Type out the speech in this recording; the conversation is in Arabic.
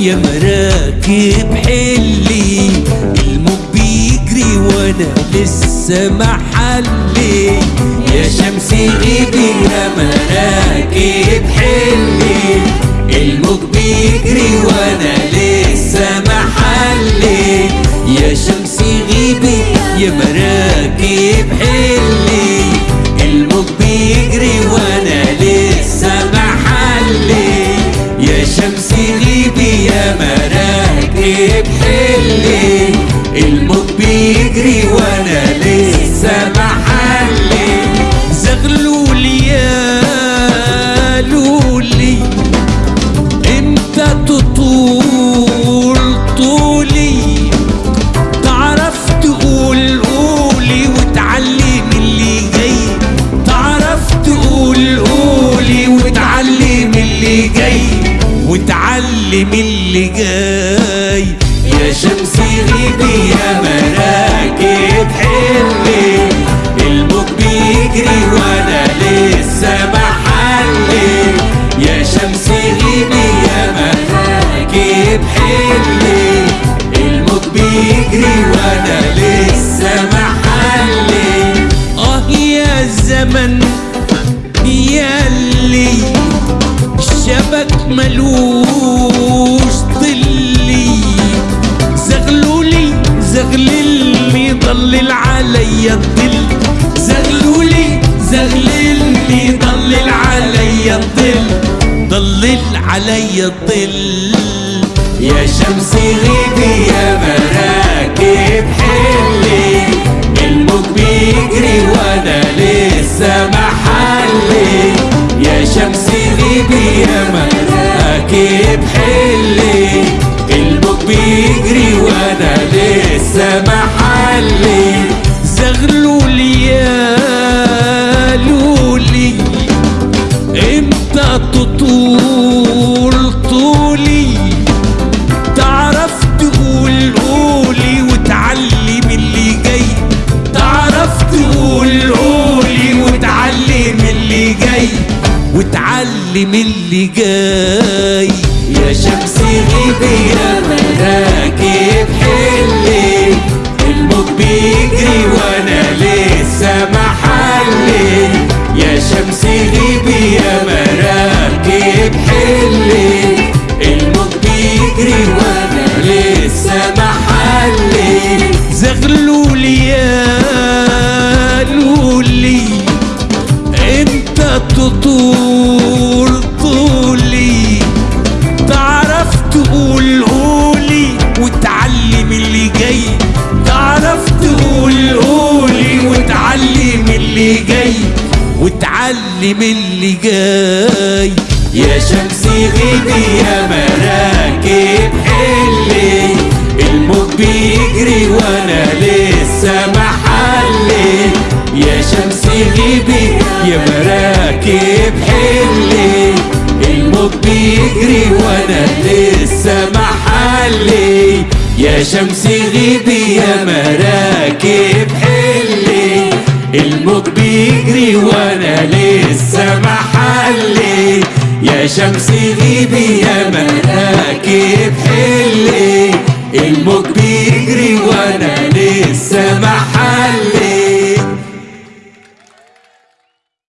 يا مراكب حلي الموج بيجري وأنا لسه محلي يا شمسي غيبي يا مراكب حلي. وتعلم اللي جاي. يا شمسي غيبي يا مراكب حلي. الموج بيجري وأنا لسه محلي يا شمسي غيبي يا مراكب حلي. الموج بيجري وأنا لسه محلي آه يا زمن يا اللي الشبك ملوش ضلي زغلولي زغللني ضلل عليا الظل. زغلولي زغللني ضلل عليا الظل. ضلل عليا الظل. يا شمسي غيبي يا مراكب وتعلم اللي جاي. يا شمسي غيبي يا اللي جاي وتعلم اللي جاي. يا شمسي غيبي يا مراكب حلي. الموج بيجري وأنا لسه محلي يا شمسي غيبي يا مراكب حلي. الموج بيجري وأنا لسه محلي يا شمسي غيبي يا مراكب بيجري وأنا لسه محلي. يا شمسي غيبي يا مراكب حلي.